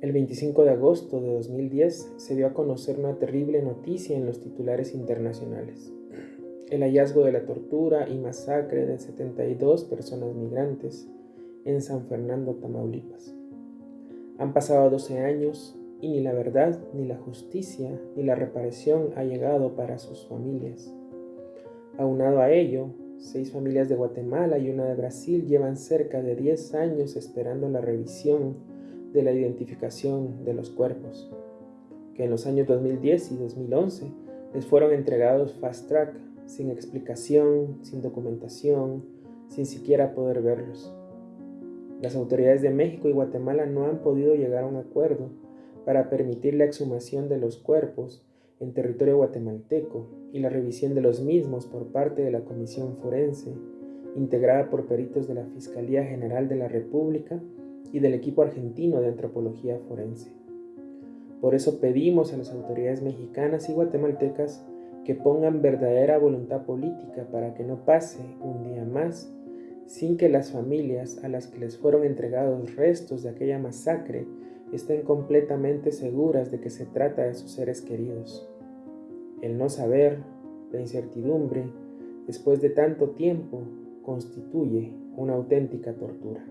El 25 de agosto de 2010 se dio a conocer una terrible noticia en los titulares internacionales. El hallazgo de la tortura y masacre de 72 personas migrantes en San Fernando, Tamaulipas. Han pasado 12 años y ni la verdad, ni la justicia, ni la reparación ha llegado para sus familias. Aunado a ello, seis familias de Guatemala y una de Brasil llevan cerca de 10 años esperando la revisión de la identificación de los cuerpos, que en los años 2010 y 2011 les fueron entregados fast track, sin explicación, sin documentación, sin siquiera poder verlos. Las autoridades de México y Guatemala no han podido llegar a un acuerdo para permitir la exhumación de los cuerpos en territorio guatemalteco y la revisión de los mismos por parte de la Comisión Forense, integrada por peritos de la Fiscalía General de la República y del equipo argentino de antropología forense. Por eso pedimos a las autoridades mexicanas y guatemaltecas que pongan verdadera voluntad política para que no pase un día más sin que las familias a las que les fueron entregados restos de aquella masacre estén completamente seguras de que se trata de sus seres queridos. El no saber, la incertidumbre, después de tanto tiempo, constituye una auténtica tortura.